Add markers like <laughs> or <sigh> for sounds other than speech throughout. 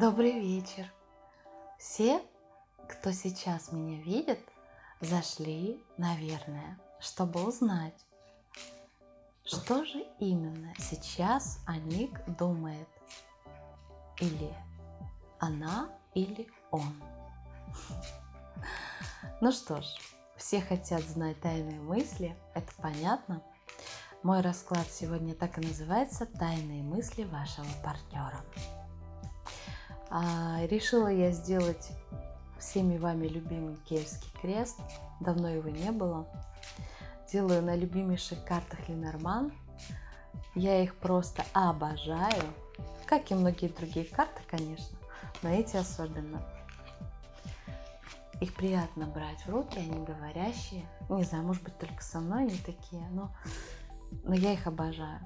Добрый вечер! Все, кто сейчас меня видит, зашли, наверное, чтобы узнать, что же именно сейчас Аник думает. Или она, или он. Ну что ж, все хотят знать тайные мысли, это понятно. Мой расклад сегодня так и называется «Тайные мысли вашего партнера». А, решила я сделать всеми вами любимый Киевский крест. Давно его не было. Делаю на любимейших картах Ленорман. Я их просто обожаю. Как и многие другие карты, конечно. Но эти особенно. Их приятно брать в руки, они говорящие. Не знаю, может быть, только со мной они такие, но, но я их обожаю.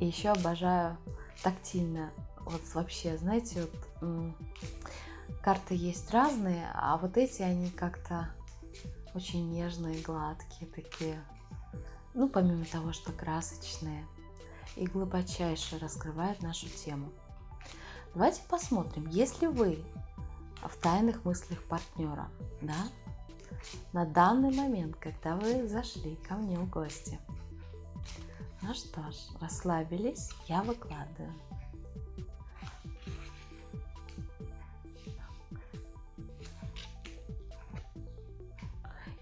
И еще обожаю тактильно вот вообще, знаете, вот карты есть разные, а вот эти, они как-то очень нежные, гладкие такие. Ну, помимо того, что красочные и глубочайше раскрывают нашу тему. Давайте посмотрим, если вы в тайных мыслях партнера, да, на данный момент, когда вы зашли ко мне в гости. Ну что ж, расслабились, я выкладываю.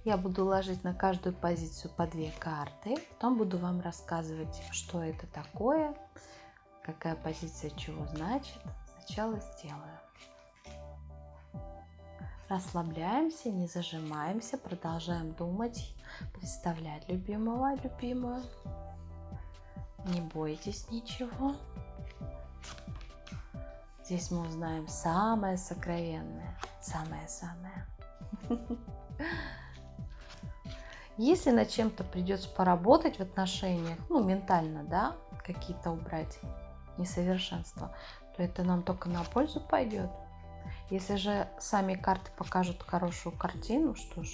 Я буду ложить на каждую позицию по две карты. Потом буду вам рассказывать, что это такое, какая позиция чего значит. Сначала сделаю. Расслабляемся, не зажимаемся, продолжаем думать, представлять любимого, любимую. Не бойтесь ничего. Здесь мы узнаем самое сокровенное, самое-самое. <laughs> Если над чем-то придется поработать в отношениях, ну, ментально, да, какие-то убрать несовершенства, то это нам только на пользу пойдет. Если же сами карты покажут хорошую картину, что ж,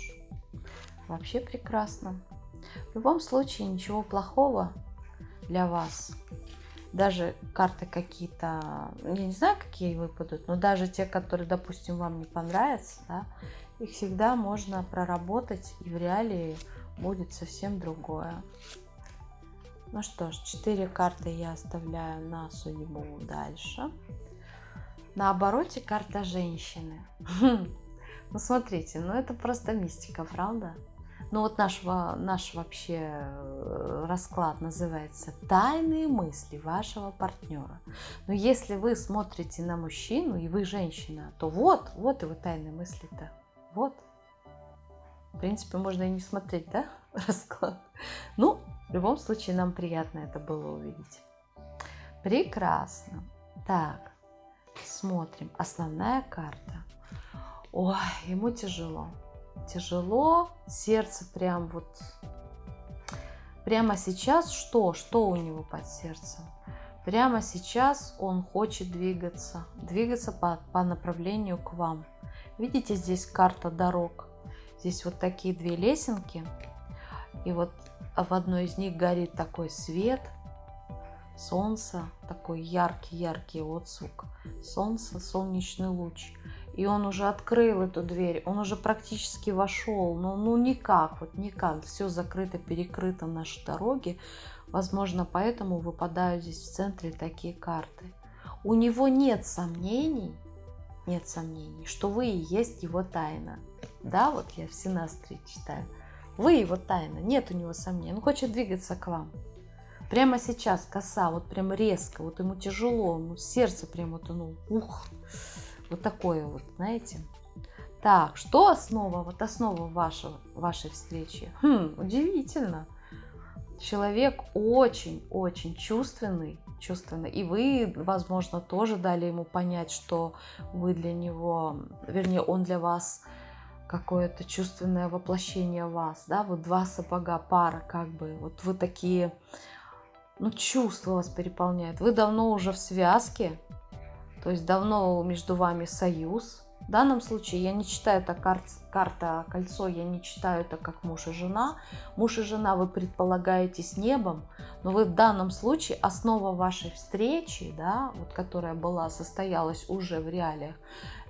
вообще прекрасно. В любом случае ничего плохого для вас. Даже карты какие-то, я не знаю, какие выпадут, но даже те, которые, допустим, вам не понравятся, да, их всегда можно проработать, и в реалии будет совсем другое. Ну что ж, 4 карты я оставляю на судьбу дальше. На обороте карта женщины. <laughs> Ну смотрите, ну это просто мистика, правда? Ну вот наш, наш вообще э, расклад называется «Тайные мысли вашего партнера». Но если вы смотрите на мужчину и вы женщина, то вот, вот его тайные мысли-то. Вот. В принципе, можно и не смотреть, да, <laughs> расклад. Ну, в любом случае, нам приятно это было увидеть. Прекрасно. Так, смотрим. Основная карта. Ой, ему тяжело. Тяжело. Сердце прям вот... Прямо сейчас что? Что у него под сердцем? Прямо сейчас он хочет двигаться. Двигаться по, по направлению к вам. Видите, здесь карта дорог. Здесь вот такие две лесенки. И вот в одной из них горит такой свет. Солнце, такой яркий-яркий отзвук. Солнце, солнечный луч. И он уже открыл эту дверь, он уже практически вошел. Но ну никак, вот никак. Все закрыто, перекрыто наши дороги. Возможно, поэтому выпадают здесь в центре такие карты. У него нет сомнений, нет сомнений, что вы и есть его тайна. Да, вот я в Синастре читаю. Вы его тайна, нет у него сомнений. Он хочет двигаться к вам. Прямо сейчас коса, вот прям резко, вот ему тяжело, ну, сердце прям вот оно, ух, вот такое вот, знаете. Так, что основа, вот основа вашего, вашей встречи? Хм, удивительно. Человек очень-очень чувственный, чувственно. И вы, возможно, тоже дали ему понять, что вы для него, вернее, он для вас какое-то чувственное воплощение вас, да, вот два сапога, пара, как бы, вот вы такие, ну, чувства вас переполняют. Вы давно уже в связке, то есть давно между вами союз, В данном случае я не читаю это кар карта кольцо, я не читаю это как муж и жена. Муж и жена вы предполагаете с небом, но вы в данном случае основа вашей встречи, да, вот которая была, состоялась уже в реалиях,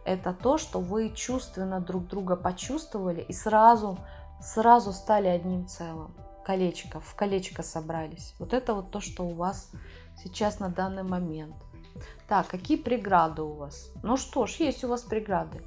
это то, что вы чувственно друг друга почувствовали и сразу, сразу стали одним целым. Колечко, в колечко собрались. Вот это вот то, что у вас сейчас на данный момент. Так, какие преграды у вас? Ну что ж, есть у вас преграды.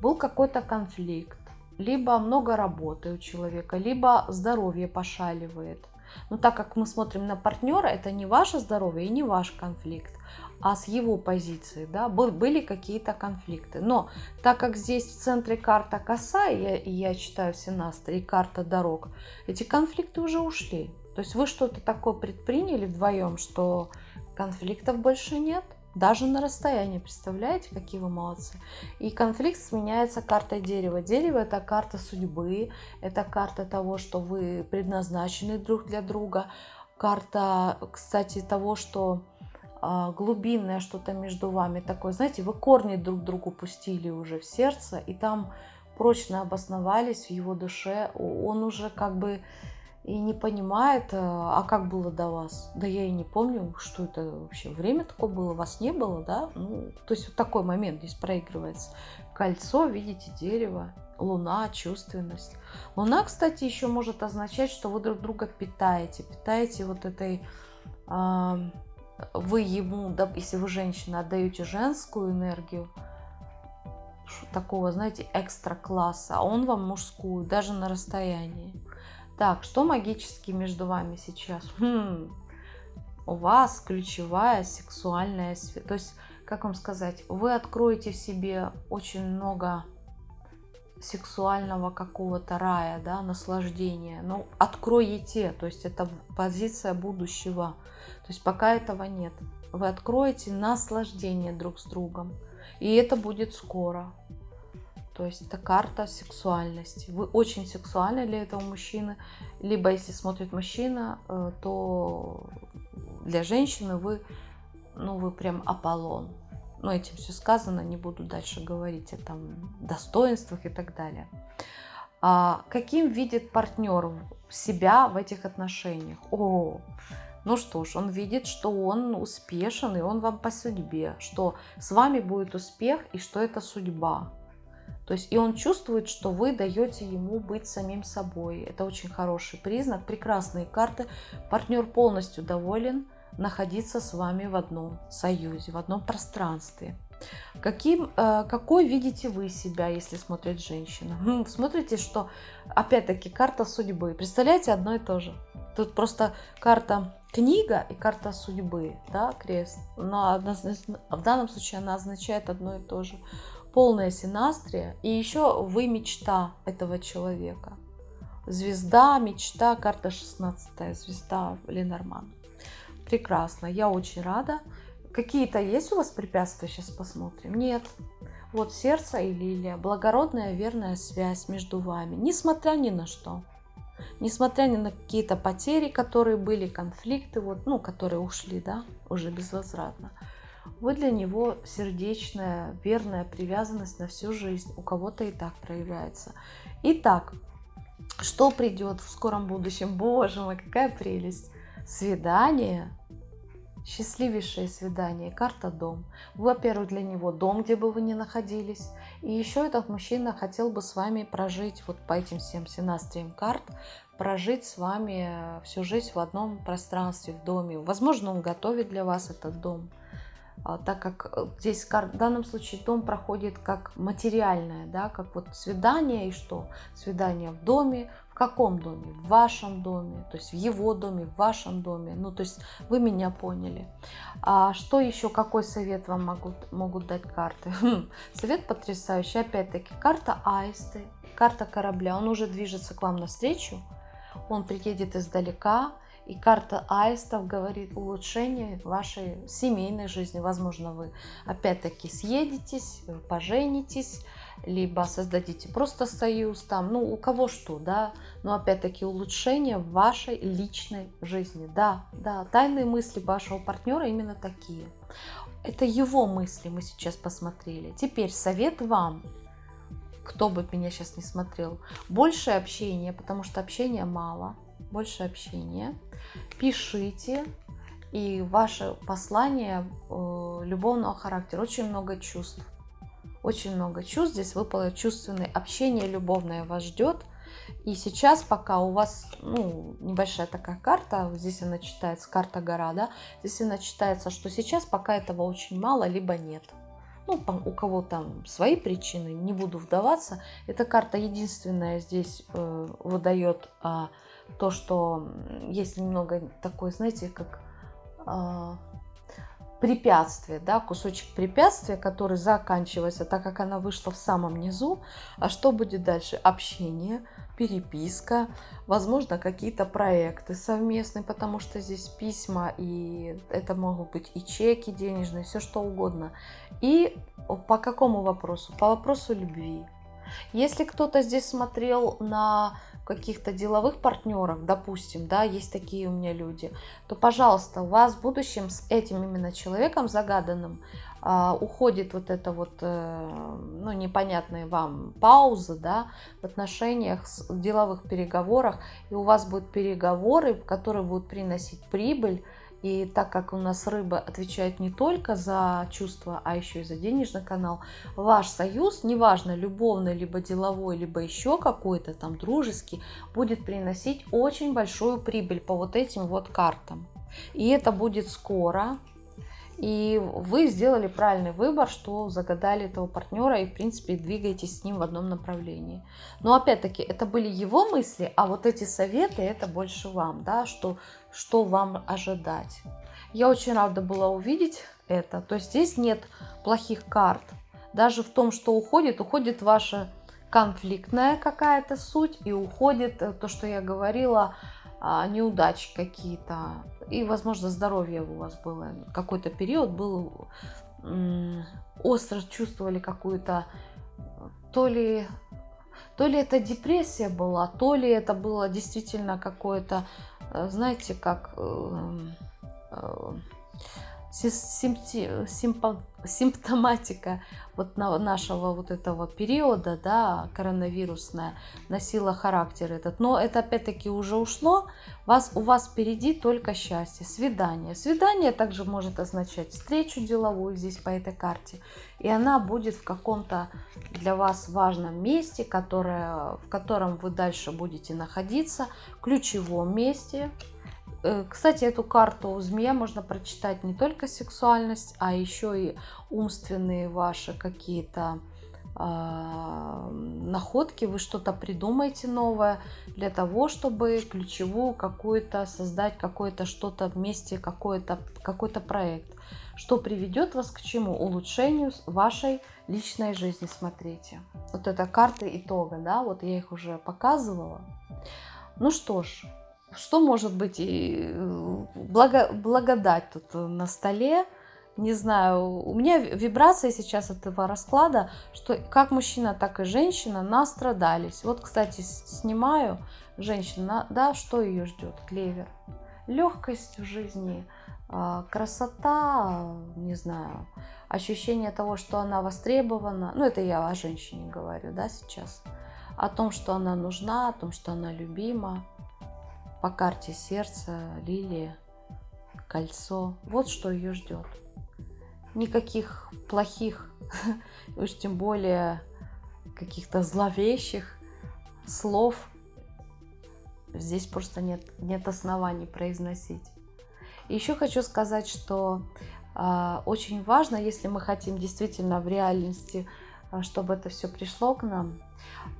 Был какой-то конфликт, либо много работы у человека, либо здоровье пошаливает. Но так как мы смотрим на партнера, это не ваше здоровье и не ваш конфликт, а с его позиции, да, были какие-то конфликты. Но так как здесь в центре карта коса, и я, я читаю Синастра, и карта дорог, эти конфликты уже ушли. То есть вы что-то такое предприняли вдвоем, что конфликтов больше нет, даже на расстоянии. Представляете, какие вы молодцы. И конфликт сменяется картой дерева. Дерево это карта судьбы, это карта того, что вы предназначены друг для друга. Карта, кстати, того, что а, глубинное что-то между вами такое. Знаете, вы корни друг другу пустили уже в сердце, и там прочно обосновались в его душе. Он уже как бы и не понимает, э, а как было до вас. Да я и не помню, что это вообще. Время такое было, вас не было, да? Ну, то есть вот такой момент здесь проигрывается. Кольцо, видите, дерево, луна, чувственность. Луна, кстати, еще может означать, что вы друг друга питаете. Питаете вот этой... Вы ему, если вы женщина, отдаете женскую энергию, такого, знаете, экстра класса, а он вам мужскую, даже на расстоянии. Так, что магически между вами сейчас? Хм, у вас ключевая сексуальная связь. То есть, как вам сказать, вы откроете в себе очень много сексуального какого-то рая, да, наслаждения. Ну, откроете, то есть это позиция будущего. То есть пока этого нет. Вы откроете наслаждение друг с другом. И это будет скоро. То есть это карта сексуальности. Вы очень сексуальны для этого мужчины. Либо если смотрит мужчина, э, то для женщины вы, ну, вы прям Аполлон. Ну, этим все сказано, не буду дальше говорить о там, достоинствах и так далее. А каким видит партнер себя в этих отношениях? О, ну что ж, он видит, что он успешен, и он вам по судьбе, что с вами будет успех, и что это судьба. То есть и он чувствует, что вы даете ему быть самим собой. Это очень хороший признак, прекрасные карты. Партнер полностью доволен находиться с вами в одном союзе, в одном пространстве. Каким, э, какой видите вы себя, если смотрит женщина? <laughs> Хм, смотрите, что опять-таки карта судьбы. Представляете, одно и то же. Тут просто карта книга и карта судьбы, да, крест. Но в данном случае она означает одно и то же полная синастрия, и еще вы мечта этого человека. Звезда, мечта, карта 16, звезда Ленорман. Прекрасно, я очень рада. Какие-то есть у вас препятствия? Сейчас посмотрим. Нет. Вот сердце и лилия. Благородная, верная связь между вами. Несмотря ни на что. Несмотря ни на какие-то потери, которые были, конфликты, вот, ну, которые ушли, да, уже безвозвратно. Вы для него сердечная, верная привязанность на всю жизнь. У кого-то и так проявляется. Итак, что придет в скором будущем? Боже мой, какая прелесть! Свидание, счастливейшее свидание, карта дом. Во-первых, для него дом, где бы вы ни находились. И еще этот мужчина хотел бы с вами прожить, вот по этим всем синастриям карт, прожить с вами всю жизнь в одном пространстве, в доме. Возможно, он готовит для вас этот дом. А, так как э, здесь в данном случае дом проходит как материальное, да, как вот свидание и что? Свидание в доме, в каком доме? В вашем доме, то есть в его доме, в вашем доме. Ну, то есть вы меня поняли. А что еще, какой совет вам могут, могут дать карты? <laughs> Хм, совет потрясающий. Опять-таки, карта аисты, карта корабля. Он уже движется к вам навстречу. Он приедет издалека, И карта аистов говорит улучшение вашей семейной жизни. Возможно, вы опять-таки съедетесь, поженитесь, либо создадите просто союз там, ну, у кого что, да, но опять-таки улучшение вашей личной жизни, да, да, тайные мысли вашего партнера именно такие. Это его мысли мы сейчас посмотрели. Теперь совет вам, кто бы меня сейчас не смотрел, больше общения, потому что общения мало, больше общения. Пишите, и ваше послание э, любовного характера, очень много чувств очень много чувств. Здесь выпало чувственное общение, любовное вас ждет. И сейчас, пока у вас ну, небольшая такая карта, здесь она читается, карта гора, да, здесь она читается, что сейчас пока этого очень мало, либо нет. Ну, у кого там свои причины, не буду вдаваться. Эта карта единственная здесь э, выдает э, то, что есть немного такой, знаете, как... Э, препятствие, да, кусочек препятствия, который заканчивается, так как она вышла в самом низу. А что будет дальше? Общение, переписка, возможно, какие-то проекты совместные, потому что здесь письма, и это могут быть и чеки денежные, все что угодно. И по какому вопросу? По вопросу любви. Если кто-то здесь смотрел на каких-то деловых партнеров, допустим, да, есть такие у меня люди, то, пожалуйста, у вас в будущем с этим именно человеком загаданным а, уходит вот это вот, э, ну, непонятная вам пауза, да, в отношениях, в деловых переговорах, и у вас будут переговоры, которые будут приносить прибыль, и так как у нас рыба отвечает не только за чувства, а еще и за денежный канал, ваш союз, неважно, любовный, либо деловой, либо еще какой-то там дружеский, будет приносить очень большую прибыль по вот этим вот картам. И это будет скоро, и вы сделали правильный выбор, что загадали этого партнера и, в принципе, двигаетесь с ним в одном направлении. Но, опять-таки, это были его мысли, а вот эти советы, это больше вам, да, что, что вам ожидать. Я очень рада была увидеть это. То есть здесь нет плохих карт. Даже в том, что уходит, уходит ваша конфликтная какая-то суть и уходит э, то, что я говорила, а, неудачи какие-то. И, возможно, здоровье у вас было. Какой-то период был, остро чувствовали какую-то, то ли, то ли это депрессия была, то ли это было действительно какое-то, э, знаете, как э, э, симптоматика вот нашего вот этого периода, да, коронавирусная, носила характер этот. Но это опять-таки уже ушло. Вас, у вас впереди только счастье, свидание. Свидание также может означать встречу деловую здесь по этой карте. И она будет в каком-то для вас важном месте, которое, в котором вы дальше будете находиться, ключевом месте, кстати, эту карту змея можно прочитать не только сексуальность, а еще и умственные ваши какие-то э, находки. Вы что-то придумаете новое для того, чтобы ключевую какую-то создать, какое-то что-то вместе, какой-то какой -то проект. Что приведет вас к чему? Улучшению вашей личной жизни. Смотрите. Вот эта карта итога, да, вот я их уже показывала. Ну что ж, что может быть и э, благо, благодать тут на столе? Не знаю, у меня вибрация сейчас этого расклада, что как мужчина, так и женщина настрадались. Вот, кстати, снимаю женщина, да, что ее ждет? Клевер. Легкость в жизни, а, красота, не знаю, ощущение того, что она востребована. Ну, это я о женщине говорю, да, сейчас. О том, что она нужна, о том, что она любима по карте сердца, лилия, кольцо. Вот что ее ждет. Никаких плохих, <laughs> уж тем более каких-то зловещих слов здесь просто нет, нет оснований произносить. Еще хочу сказать, что э, очень важно, если мы хотим действительно в реальности, э, чтобы это все пришло к нам,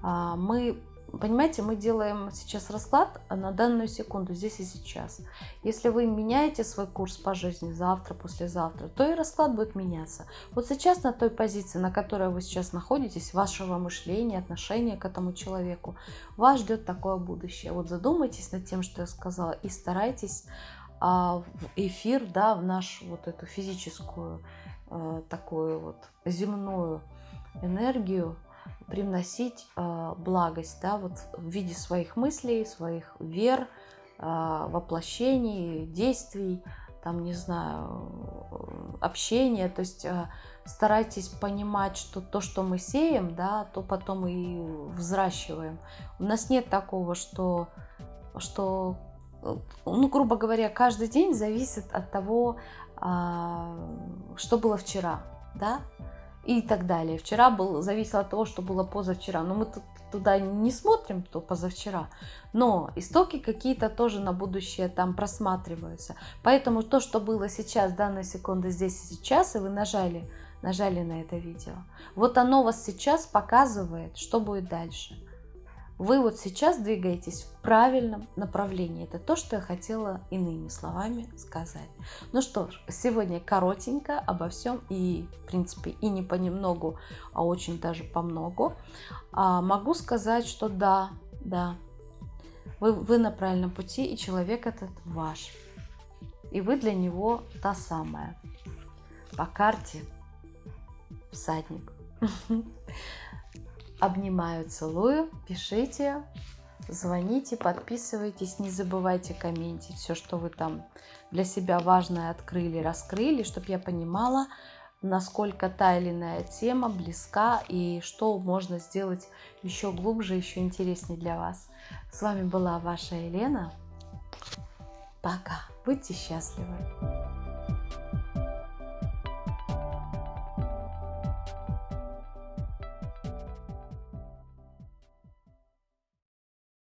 э, мы понимаете, мы делаем сейчас расклад на данную секунду, здесь и сейчас. Если вы меняете свой курс по жизни завтра, послезавтра, то и расклад будет меняться. Вот сейчас на той позиции, на которой вы сейчас находитесь, вашего мышления, отношения к этому человеку, вас ждет такое будущее. Вот задумайтесь над тем, что я сказала, и старайтесь а, в эфир, да, в нашу вот эту физическую, а, такую вот земную энергию привносить э, благость, да, вот в виде своих мыслей, своих вер, э, воплощений, действий, там, не знаю, общения, то есть э, старайтесь понимать, что то, что мы сеем, да, то потом и взращиваем. У нас нет такого, что, что ну, грубо говоря, каждый день зависит от того, что было вчера, да, и так далее. Вчера был, зависело от того, что было позавчера. Но мы тут, туда не смотрим, то позавчера. Но истоки какие-то тоже на будущее там просматриваются. Поэтому то, что было сейчас, данной секунды здесь и сейчас, и вы нажали, нажали на это видео, вот оно вас сейчас показывает, что будет дальше. Вы вот сейчас двигаетесь в правильном направлении. Это то, что я хотела иными словами сказать. Ну что ж, сегодня коротенько обо всем и, в принципе, и не понемногу, а очень даже по многу. А, могу сказать, что да, да, вы, вы на правильном пути, и человек этот ваш. И вы для него та самая. По карте всадник. <laughs> Обнимаю, целую. Пишите, звоните, подписывайтесь. Не забывайте комментить все, что вы там для себя важное открыли, раскрыли, чтобы я понимала, насколько та или иная тема близка и что можно сделать еще глубже, еще интереснее для вас. С вами была ваша Елена. Пока. Будьте счастливы.